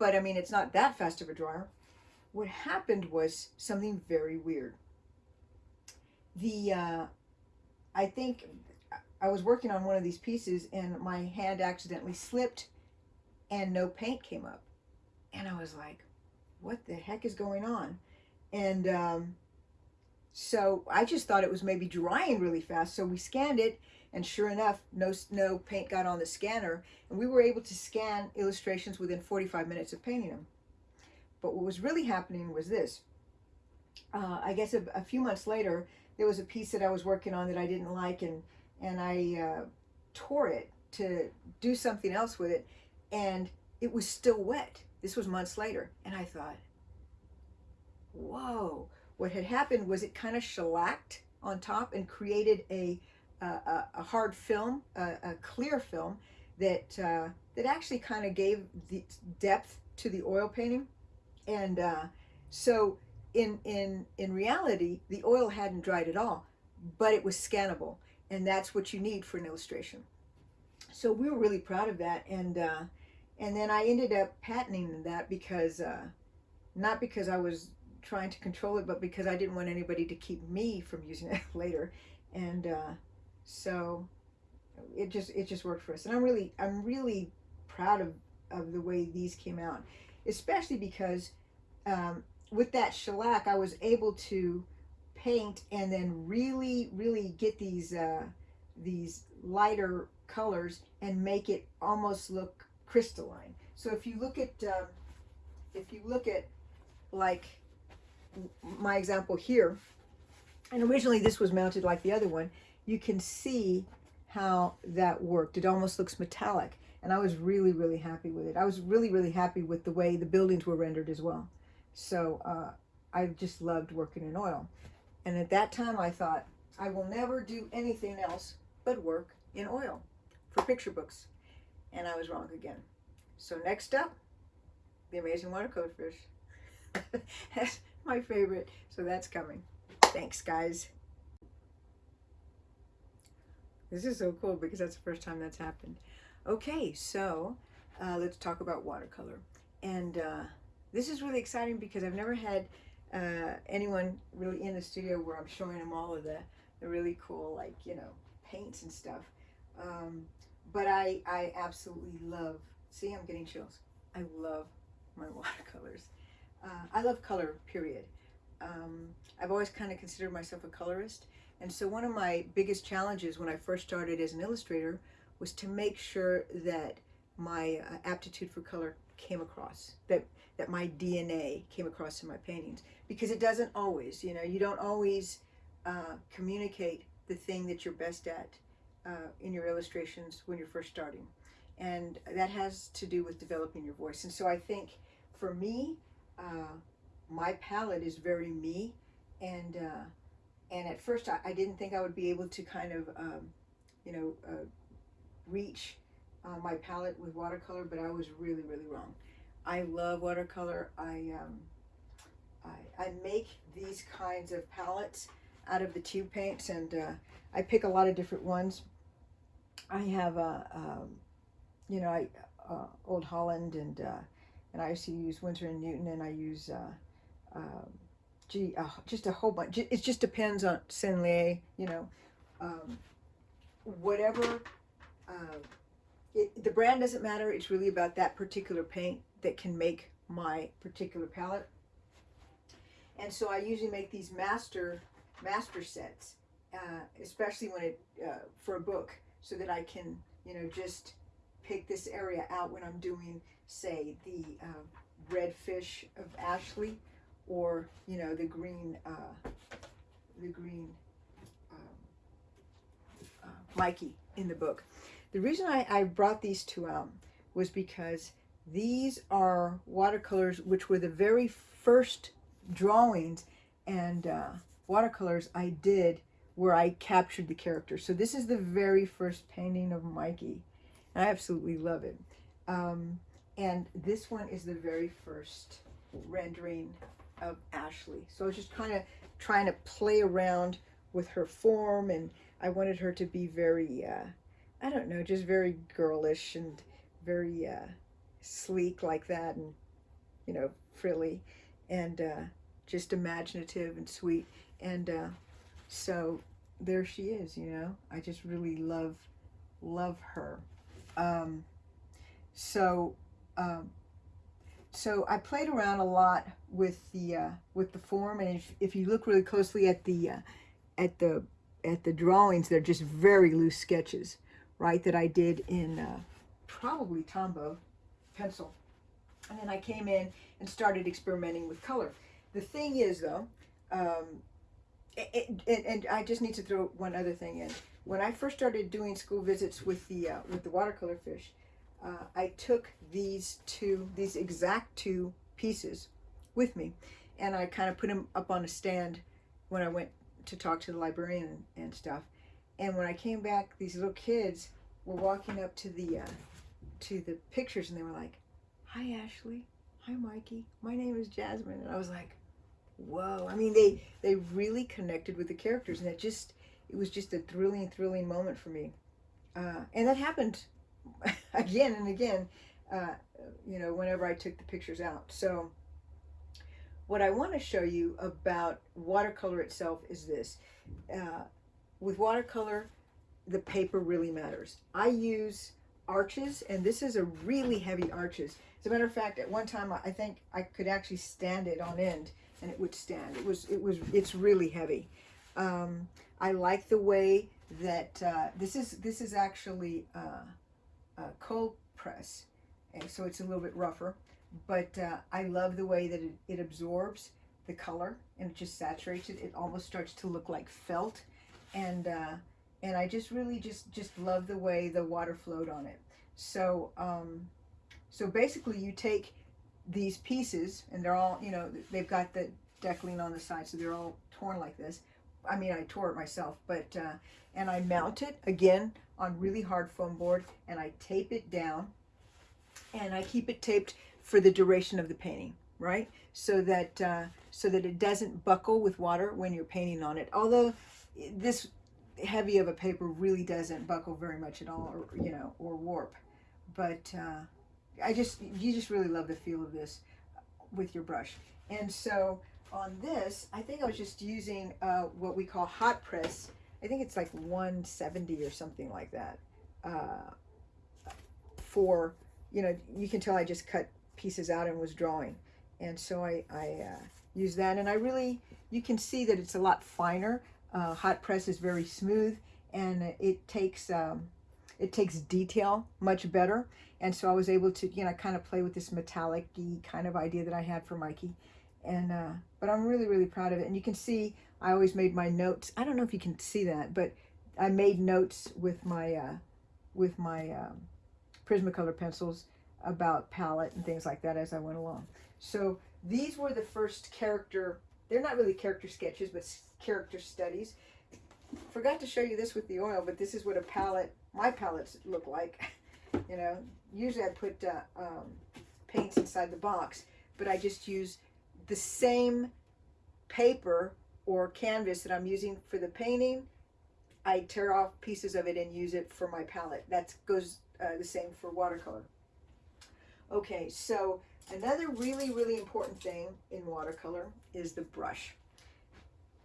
But I mean, it's not that fast of a dryer. What happened was something very weird. The, uh, I think I was working on one of these pieces and my hand accidentally slipped and no paint came up. And I was like, what the heck is going on? And um, so I just thought it was maybe drying really fast. So we scanned it and sure enough, no, no paint got on the scanner. And we were able to scan illustrations within 45 minutes of painting them. But what was really happening was this. Uh, I guess a, a, few months later, there was a piece that I was working on that I didn't like, and, and I uh, tore it to do something else with it, and it was still wet. This was months later, and I thought, whoa. What had happened was it kind of shellacked on top and created a a, a hard film, a, a, clear film that uh, that actually kind of gave the depth to the oil painting, and uh, so in in in reality, the oil hadn't dried at all, but it was scannable, and that's what you need for an illustration. So we were really proud of that, and uh, and then I ended up patenting that because uh, not because I was trying to control it, but because I didn't want anybody to keep me from using it later, and uh, so it just it just worked for us. And i'm really i'm really proud of of the way these came out especially because um, with that shellac i was able to paint and then really really get these uh, these lighter colors and make it almost look crystalline. So if you look at um, if you look at like my example here and originally this was mounted like the other one you can see how that worked. It almost looks metallic. And I was really, really happy with it. I was really, really happy with the way the buildings were rendered as well. So uh, I just loved working in oil. And at that time I thought, I will never do anything else but work in oil for picture books. And I was wrong again. So next up, The Amazing Watercolor Fish. my favorite. So that's coming. Thanks, guys. This is so cool because that's the first time that's happened. Okay, so uh, let's talk about watercolor. And uh, this is really exciting because I've never had uh, anyone really in the studio where I'm showing them all of the, the really cool, like, you know, paints and stuff. Um, but I, I absolutely love, see, I'm getting chills. I love my watercolors. Uh, I love color, period. Um, I've always kind of considered myself a colorist And so one of my biggest challenges when I first started as an illustrator was to make sure that my uh, aptitude for color came across, that, that my DNA came across in my paintings. Because it doesn't always, you know, you don't always uh, communicate the thing that you're best at uh, in your illustrations when you're first starting. And that has to do with developing your voice. And so I think for me, uh, my palette is very me. And, uh, and at first I, I, didn't think I would be able to kind of, um, you know, uh, reach uh, my palette with watercolor, but I was really, really wrong. I love watercolor. I, um, I, I make these kinds of palettes out of the tube paints and uh, I pick a lot of different ones. I have a, um, you know, I, Old Holland and and I used to use Winsor and Newton and I use uh, um, gee, uh, just a whole bunch. It just depends on Sennelier, you know, um, whatever. Uh, it, the brand doesn't matter. It's really about that particular paint that can make my particular palette. And so I usually make these master master sets, uh, especially when it uh, for a book, so that I can you know just pick this area out when I'm doing say the uh, red fish of Ashley or you know the green uh, the green um, uh, Mikey in the book. The reason I, I brought these two out was because these are watercolors which were the very first drawings and uh, watercolors I did where I captured the character. So this is the very first painting of Mikey. I absolutely love it. Um, and this one is the very first rendering of Ashley. So I was just kind of trying to play around with her form and I wanted her to be very, uh, I don't know, just very girlish and very uh, sleek like that and, you know, frilly and uh, just imaginative and sweet. And uh, so there she is, you know. I just really love, love her. Um, so, um, so I played around a lot with the uh, with the form, and if, if you look really closely at the uh, at the at the drawings, they're just very loose sketches, right? That I did in uh, probably Tombow pencil, and then I came in and started experimenting with color. The thing is, though, um, it, it, and I just need to throw one other thing in. When I first started doing school visits with the uh, with the watercolor fish, uh, I took these two, these exact two pieces with me, and I kind of put them up on a stand when I went to talk to the librarian and stuff. And when I came back, these little kids were walking up to the uh, to the pictures, and they were like, "Hi, Ashley. Hi, Mikey. My name is Jasmine." And I was like, whoa. I mean, they, they really connected with the characters and it just, it was just a thrilling, thrilling moment for me. Uh, and that happened again and again, uh, you know, whenever I took the pictures out. So what I want to show you about watercolor itself is this. Uh, with watercolor, the paper really matters. I use arches, and this is a really heavy arches. As a matter of fact, at one time, I think I could actually stand it on end and it would stand. It was, it was, it's really heavy. Um, I like the way that uh, this is, this is actually uh, a cold press, and so it's a little bit rougher. But uh, I love the way that it, it absorbs the color and it just saturates it. It almost starts to look like felt, and uh, and I just really just just love the way the water flowed on it. So um, so basically, you take these pieces, and they're all, you know, they've got the deckling on the side, so they're all torn like this. I mean, I tore it myself, but, uh, and I mount it, again, on really hard foam board, and I tape it down, and I keep it taped for the duration of the painting, right? So that, uh, so that it doesn't buckle with water when you're painting on it. Although this heavy of a paper really doesn't buckle very much at all, or, you know, or warp. But, uh, I just, you just really love the feel of this with your brush. And so on this, I think I was just using uh, what we call hot press. I think it's like 170 or something like that. Uh, for, you know, you can tell I just cut pieces out and was drawing. And so I, I uh, use that. And I really, you can see that it's a lot finer. uh, hot press is very smooth and it takes um, it takes detail much better. And so I was able to, you know, kind of play with this metallic kind of idea that I had for Mikey. And, uh, but I'm really, really proud of it. And you can see, I always made my notes. I don't know if you can see that, but I made notes with my, uh, with my um, Prismacolor pencils about palette and things like that as I went along. So these were the first character, they're not really character sketches, but character studies. Forgot to show you this with the oil, but this is what a palette my palettes look like. you know, usually I put uh, um, paints inside the box, but I just use the same paper or canvas that I'm using for the painting. I tear off pieces of it and use it for my palette. That goes uh, the same for watercolor. Okay, so another really, really important thing in watercolor is the brush.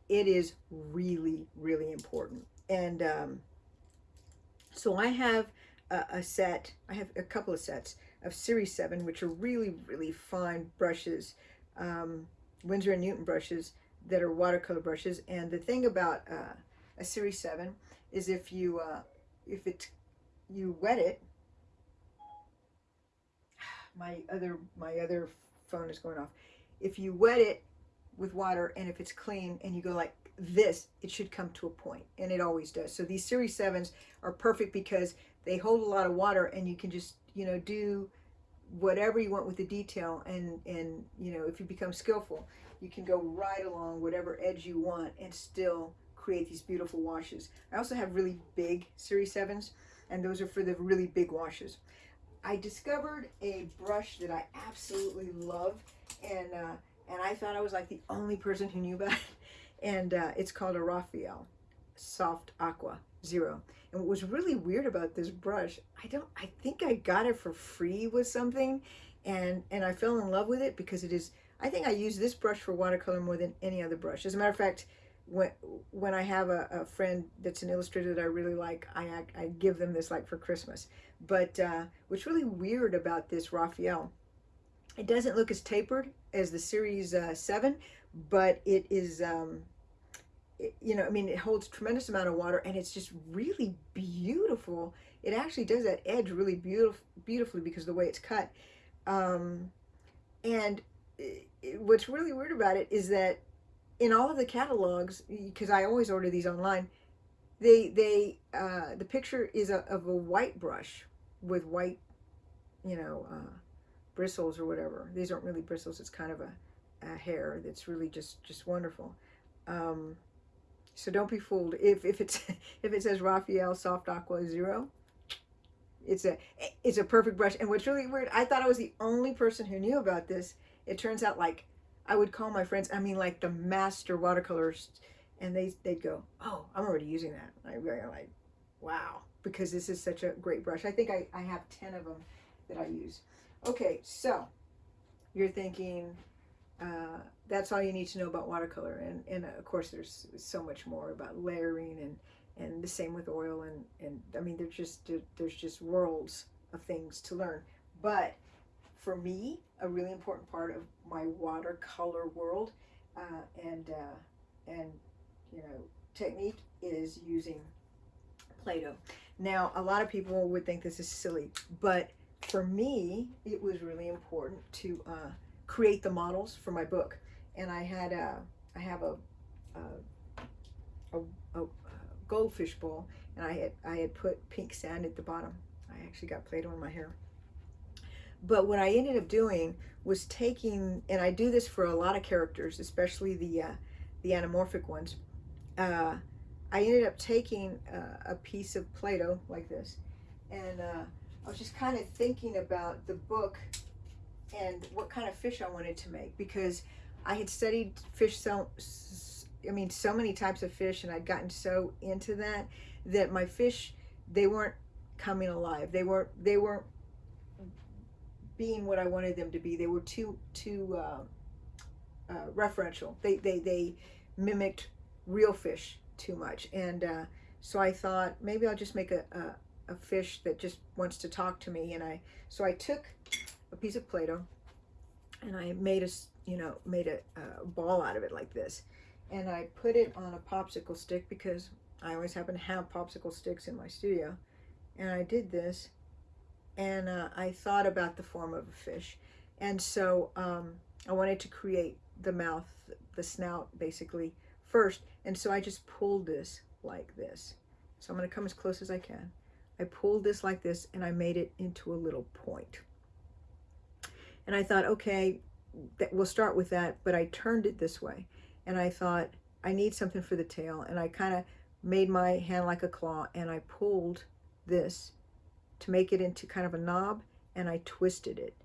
It is really, really important. And um, so I have a, a, set, I have a couple of sets of Series 7, which are really, really fine brushes, um, Winsor & Newton brushes that are watercolor brushes. And the thing about uh, a Series 7 is if you, uh, if it, you wet it, my other, my other phone is going off. If you wet it with water and if it's clean and you go like this, it should come to a point, and it always does. So these Series 7s are perfect because they hold a lot of water and you can just, you know, do whatever you want with the detail and, and you know, if you become skillful, you can go right along whatever edge you want and still create these beautiful washes. I also have really big Series 7s, and those are for the really big washes. I discovered a brush that I absolutely love, and uh, and I thought I was like the only person who knew about it and uh, it's called a Raphael Soft Aqua Zero. And what was really weird about this brush, I don't, I think I got it for free with something, and and I fell in love with it because it is. I think I use this brush for watercolor more than any other brush. As a matter of fact, when when I have a, a friend that's an illustrator that I really like, I I give them this like for Christmas. But uh, what's really weird about this Raphael, it doesn't look as tapered as the Series uh, 7, but it is, um, you know, I mean, it holds tremendous amount of water and it's just really beautiful. It actually does that edge really beautiful, beautifully because of the way it's cut. Um, and it, what's really weird about it is that in all of the catalogs, because I always order these online, they, they, uh, the picture is a, of a white brush with white, you know, uh, bristles or whatever. These aren't really bristles. It's kind of a, a hair that's really just just wonderful. Um, so don't be fooled if if it's if it says Raphael Soft Aqua Zero. It's a it's a perfect brush. And what's really weird, I thought I was the only person who knew about this. It turns out like I would call my friends. I mean, like the master watercolors, and they they'd go, "Oh, I'm already using that." I really like, wow, because this is such a great brush. I think I I have ten of them that I use. Okay, so you're thinking, uh, that's all you need to know about watercolor. And, and of course, there's so much more about layering and, and the same with oil. And, and I mean, there's just, there's just worlds of things to learn. But for me, a really important part of my watercolor world uh, and, uh, and, you know, technique is using Play-Doh. Now, a lot of people would think this is silly, but for me, it was really important to uh, create the models for my book. And I had a, I have a, a, a, a goldfish bowl and I had, I had put pink sand at the bottom. I actually got Play-Doh in my hair. But what I ended up doing was taking, and I do this for a lot of characters, especially the, uh, the anamorphic ones. Uh, I ended up taking uh, a piece of Play-Doh like this, and uh, I was just kind of thinking about the book and what kind of fish I wanted to make because I had studied fish so I mean so many types of fish and I'd gotten so into that that my fish they weren't coming alive. They weren't they weren't being what I wanted them to be. They were too too uh, uh, referential. They, they they mimicked real fish too much. And uh, so I thought maybe I'll just make a, a, a fish that just wants to talk to me. And I so I took a piece of Play-Doh and I made a, you know, made a, a, ball out of it like this. and I put it on a popsicle stick because I always happen to have popsicle sticks in my studio. And I did this and uh, I thought about the form of a fish. And so um, I wanted to create the mouth, the snout basically first. And so I just pulled this like this. So I'm going to come as close as I can. I pulled this like this and I made it into a little point. And I thought, okay, we'll start with that, but I turned it this way. And I thought, I need something for the tail. And I kind of made my hand like a claw and I pulled this to make it into kind of a knob and I twisted it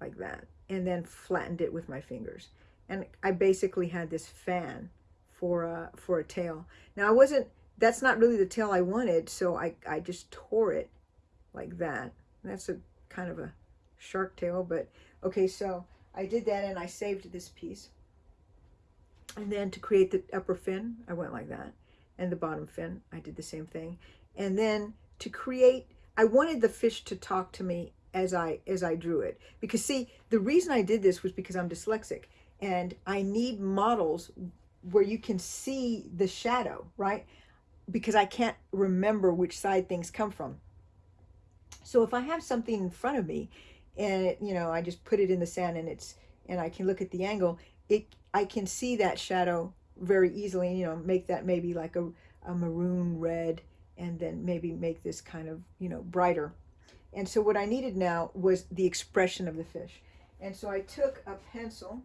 like that and then flattened it with my fingers. And I basically had this fan for a, for a tail. Now I wasn't, that's not really the tail I wanted, so I, I just tore it like that. And that's a kind of a shark tail, but okay, so I did that and I saved this piece. And then to create the upper fin, I went like that. And the bottom fin, I did the same thing. And then to create, I wanted the fish to talk to me as I as I drew it. Because see, the reason I did this was because I'm dyslexic and I need models where you can see the shadow, right? Because I can't remember which side things come from. So if I have something in front of me and it, you know, I just put it in the sand and it's and I can look at the angle, it I can see that shadow very easily, you know, make that maybe like a, a maroon red and then maybe make this kind of, you know, brighter. And so what I needed now was the expression of the fish. And so I took a pencil,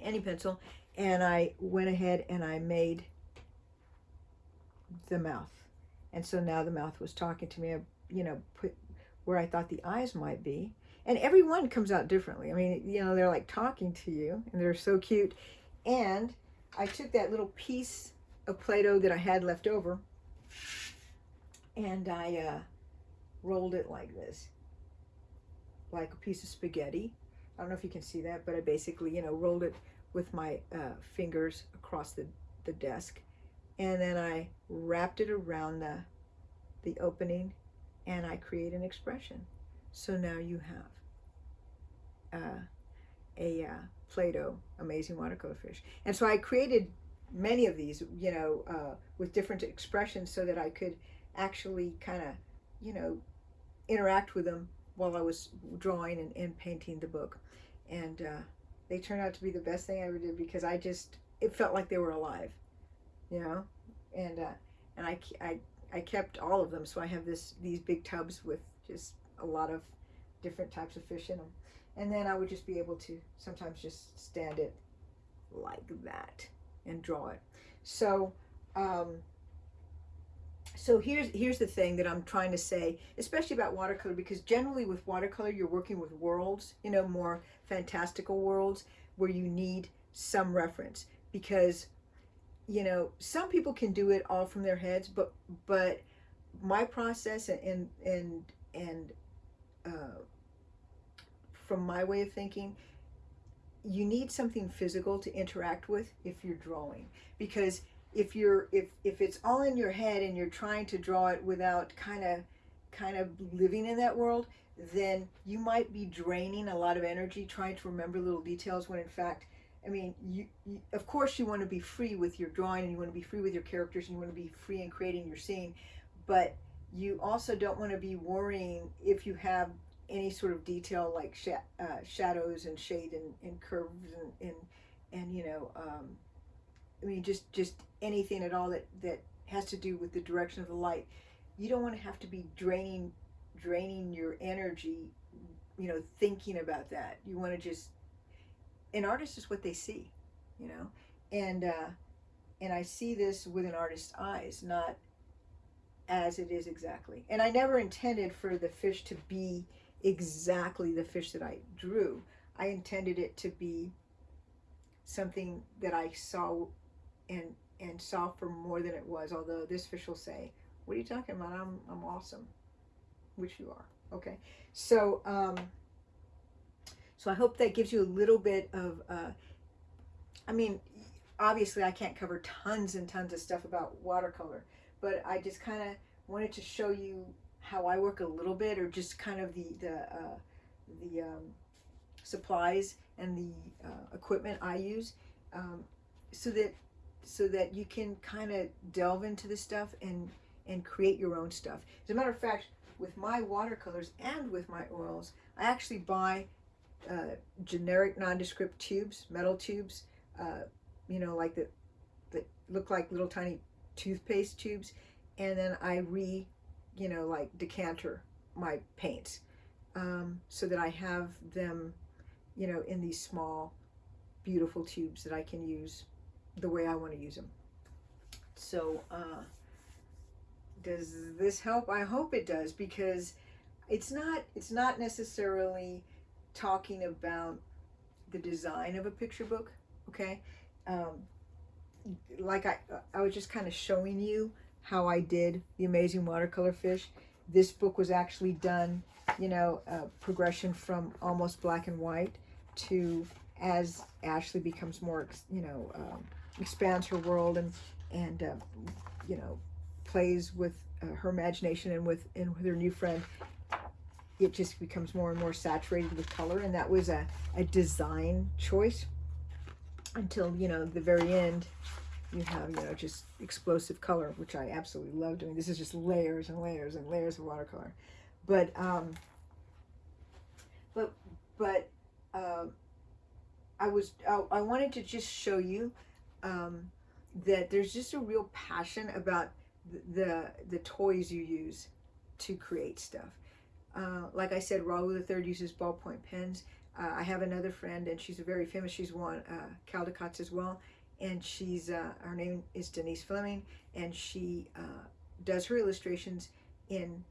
any pencil, and I went ahead and I made the mouth. And so now the mouth was talking to me, you know, put where I thought the eyes might be. And every one comes out differently. I mean, you know, they're like talking to you and they're so cute. And I took that little piece of Play-Doh that I had left over and I uh, rolled it like this, like a piece of spaghetti. I don't know if you can see that, but I basically, you know, rolled it with my uh, fingers across the, the desk. And then I wrapped it around the, the opening and I create an expression. So now you have uh, a uh, Play-Doh Amazing Watercolor Fish. And so I created many of these, you know, uh, with different expressions so that I could actually kind of, you know, interact with them while I was drawing and, and painting the book. And uh, they turned out to be the best thing I ever did because I just, it felt like they were alive, you know? And, uh, and I, I, I kept all of them. So I have this, these big tubs with just a lot of different types of fish in them. And then I would just be able to sometimes just stand it like that and draw it. So, um, so here's here's the thing that I'm trying to say, especially about watercolor, because generally with watercolor you're working with worlds, you know, more fantastical worlds where you need some reference because you know some people can do it all from their heads, but but my process and and and uh, from my way of thinking you need something physical to interact with if you're drawing. Because if you're if if it's all in your head and you're trying to draw it without kind of kind of living in that world then you might be draining a lot of energy trying to remember little details when in fact I mean you, you of course you want to be free with your drawing and you want to be free with your characters and you want to be free in creating your scene but you also don't want to be worrying if you have any sort of detail like sh uh, shadows and shade and, and curves and, and, and you know, um, I mean, just, just anything at all that, that has to do with the direction of the light. You don't want to have to be draining, draining your energy, you know, thinking about that. You want to just, an artist is what they see, you know, and, uh, and I see this with an artist's eyes, not as it is exactly. And I never intended for the fish to be exactly the fish that I drew. I intended it to be something that I saw and and saw for more than it was, although this fish will say, what are you talking about? I'm, I'm awesome, which you are. Okay, so um, so I hope that gives you a little bit of, uh, I mean, obviously I can't cover tons and tons of stuff about watercolor, but I just kind of wanted to show you how I work a little bit or just kind of the, the, uh, the um, supplies and the uh, equipment I use. um, so that so that you can kind of delve into the stuff and and create your own stuff. As a matter of fact, with my watercolors and with my oils, I actually buy uh, generic nondescript tubes, metal tubes, uh, you know, like the that look like little tiny toothpaste tubes, and then I re, you know, like decanter my paints um, so that I have them, you know, in these small, beautiful tubes that I can use the way I want to use them. So, uh, does this help? I hope it does because it's not it's not necessarily talking about the design of a picture book. Okay, um, like I I was just kind of showing you how I did the amazing watercolor fish. This book was actually done, you know, uh, progression from almost black and white to as Ashley becomes more, you know, um, expands her world and and uh, you know plays with uh, her imagination and with and with her new friend it just becomes more and more saturated with color and that was a, a design choice until you know the very end you have you know just explosive color which I absolutely love doing this is just layers and layers and layers of watercolor but um but but uh, I was I, I wanted to just show you um, that there's just a real passion about the, the, the toys you use to create stuff. Uh, like I said, Raul III uses ballpoint pens. Uh, I have another friend, and she's a very famous. She's won uh, Caldecott's as well, and she's uh, her name is Denise Fleming, and she uh, does her illustrations in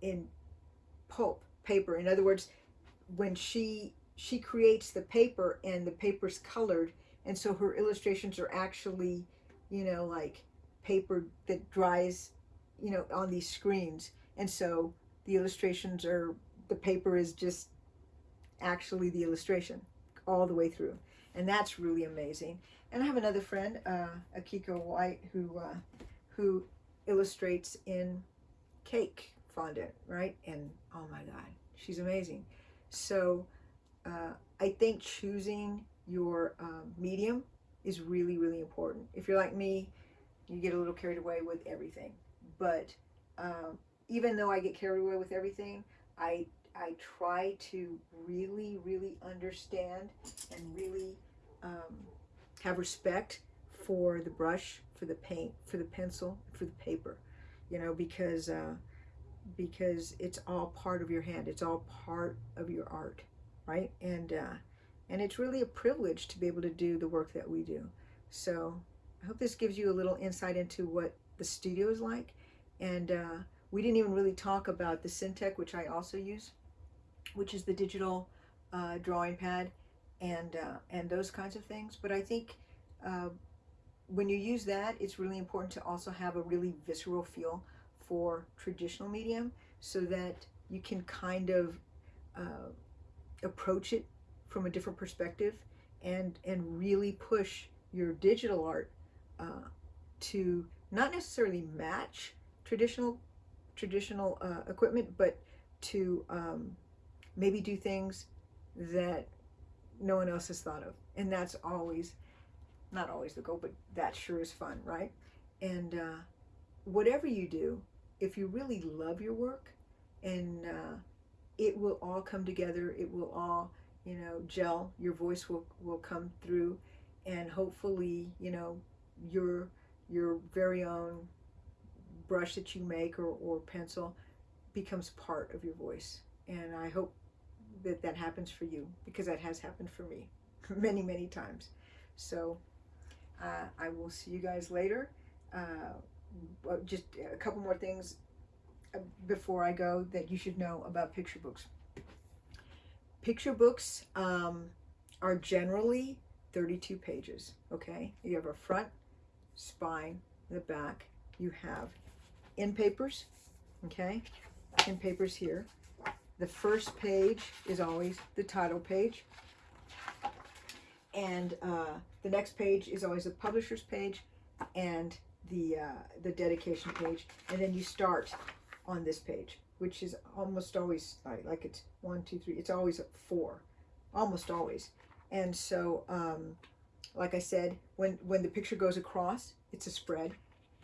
in pulp paper. In other words, when she she creates the paper and the paper's colored, and so her illustrations are actually, you know, like paper that dries, you know, on these screens. And so the illustrations are, the paper is just actually the illustration all the way through. And that's really amazing. And I have another friend, uh, Akiko White, who, uh, who illustrates in cake fondant, right? And oh my God, she's amazing. So uh, I think choosing your um, medium is really, really important. If you're like me, you get a little carried away with everything. But um, even though I get carried away with everything, I, I try to really, really understand and really um, have respect for the brush, for the paint, for the pencil, for the paper, you know, because, uh, because it's all part of your hand. It's all part of your art, right? And, uh, and it's really a privilege to be able to do the work that we do. So I hope this gives you a little insight into what the studio is like. And uh, we didn't even really talk about the Cintiq, which I also use, which is the digital uh, drawing pad and, uh, and those kinds of things. But I think uh, when you use that, it's really important to also have a really visceral feel for traditional medium so that you can kind of uh, approach it from a different perspective and and really push your digital art uh, to not necessarily match traditional traditional uh, equipment, but to um, maybe do things that no one else has thought of. And that's always, not always the goal, but that sure is fun, right? And uh, whatever you do, if you really love your work, and uh, it will all come together, it will all you know, gel, your voice will, will come through and hopefully, you know, your, your very own brush that you make or, or pencil becomes part of your voice. And I hope that that happens for you because that has happened for me many, many times. So uh, I will see you guys later. Uh, just a couple more things uh, before I go that you should know about picture books. Picture books um, are generally 32 pages, okay? You have a front, spine, the back. You have endpapers, okay? Endpapers here. The first page is always the title page. And uh, the next page is always the publisher's page and the, uh, the dedication page. And then you start on this page which is almost always like, like it's one, two, three, it's always four, almost always. And so, um, like I said, when, when the picture goes across, it's a spread.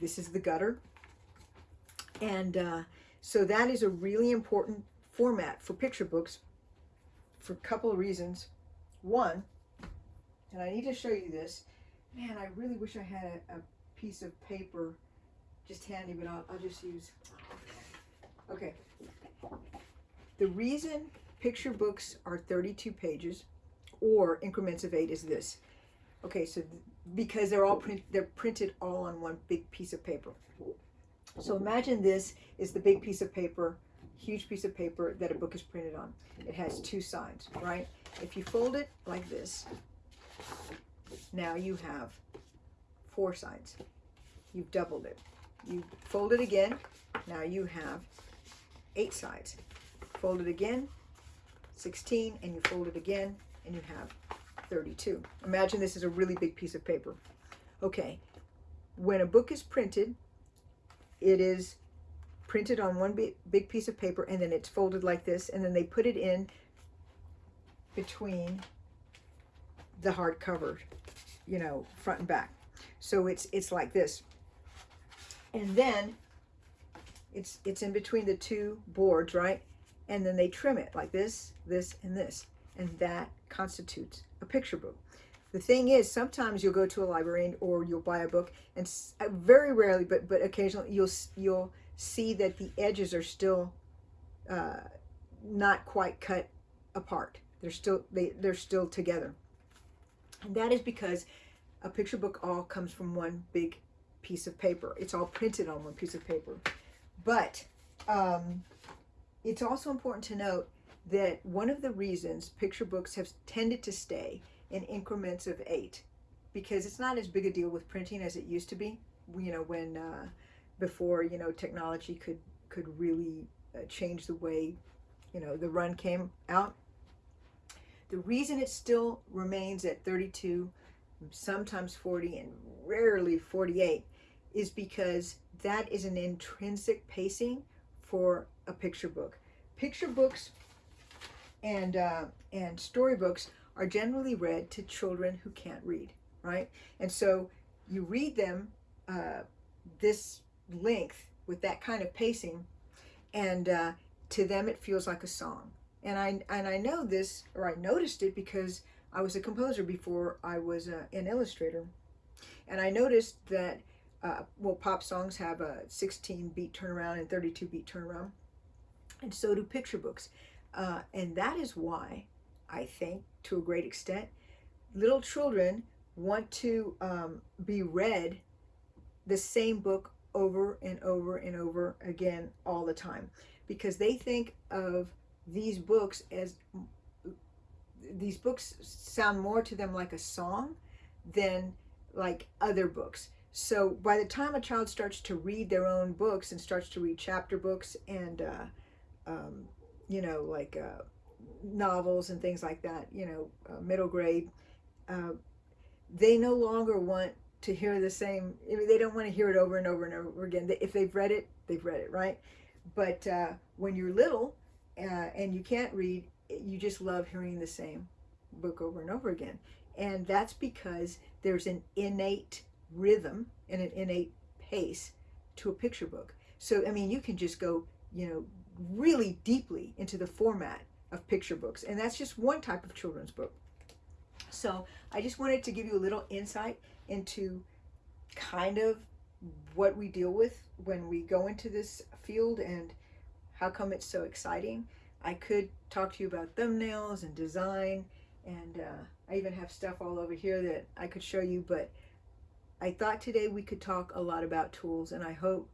This is the gutter. And uh, so that is a really important format for picture books for a couple of reasons. One, and I need to show you this. Man, I really wish I had a, a piece of paper just handy, but I'll, I'll just use. Okay. The reason picture books are 32 pages or increments of eight is this. Okay, so th because they're all print, they're printed all on one big piece of paper. So imagine this is the big piece of paper, huge piece of paper that a book is printed on. It has two sides, right? If you fold it like this, now you have four sides. You've doubled it. You fold it again, now you have eight sides. Fold it again, 16, and you fold it again, and you have 32. Imagine this is a really big piece of paper. Okay, when a book is printed, it is printed on one big, piece of paper and then it's folded like this and then they put it in between the hardcover, you know, front and back. So it's it's like this. And then it's it's in between the two boards, right? And then they trim it like this, this, and this. And that constitutes a picture book. The thing is, sometimes you'll go to a library or you'll buy a book, and uh, very rarely, but but occasionally, you'll you'll see that the edges are still uh, not quite cut apart. They're still they they're still together, and that is because a picture book all comes from one big piece of paper. It's all printed on one piece of paper, but um, it's also important to note that one of the reasons picture books have tended to stay in increments of eight because it's not as big a deal with printing as it used to be you know when uh, before you know technology could could really uh, change the way you know the run came out. The reason it still remains at 32 sometimes 40 and rarely 48 is because that is an intrinsic pacing for a picture book. Picture books and uh, and storybooks are generally read to children who can't read, right? And so you read them uh, this length with that kind of pacing, and uh, to them it feels like a song. And I and I know this, or I noticed it because I was a composer before I was uh, an illustrator, and I noticed that uh, well, pop songs have a 16 beat turnaround and 32 beat turnaround, and so do picture books, uh, and that is why I think, to a great extent. Little children want to um, be read the same book over and over and over again all the time because they think of these books as these books sound more to them like a song than like other books. So by the time a child starts to read their own books and starts to read chapter books and, uh, um, you know, like uh, novels and things like that, you know, uh, middle grade, uh, they no longer want to hear the same, I mean, they don't want to hear it over and over and over again. If they've read it, they've read it, right? But uh, when you're little uh, and you can't read, you just love hearing the same book over and over again. And that's because there's an innate rhythm and an innate pace to a picture book. So, I mean, you can just go, you know, really deeply into the format of picture books. And that's just one type of children's book. So I just wanted to give you a little insight into kind of what we deal with when we go into this field and how come it's so exciting. I could talk to you about thumbnails and design and uh, I even have stuff all over here that I could show you, but I thought today we could talk a lot about tools and I hope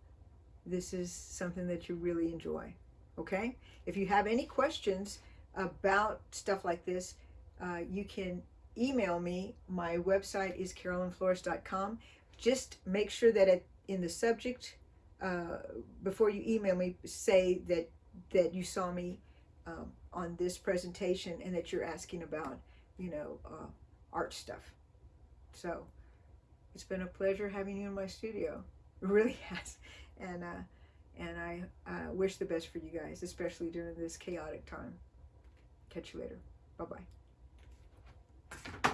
this is something that you really enjoy okay? If you have any questions about stuff like this, uh, you can email me. My website is carolynflores.com. Just make sure that it, in the subject, uh, before you email me, say that, that you saw me um, on this presentation and that you're asking about, you know, uh, art stuff. So it's been a pleasure having you in my studio. It really has. And uh, and I uh, wish the best for you guys, especially during this chaotic time. Catch you later. Bye-bye.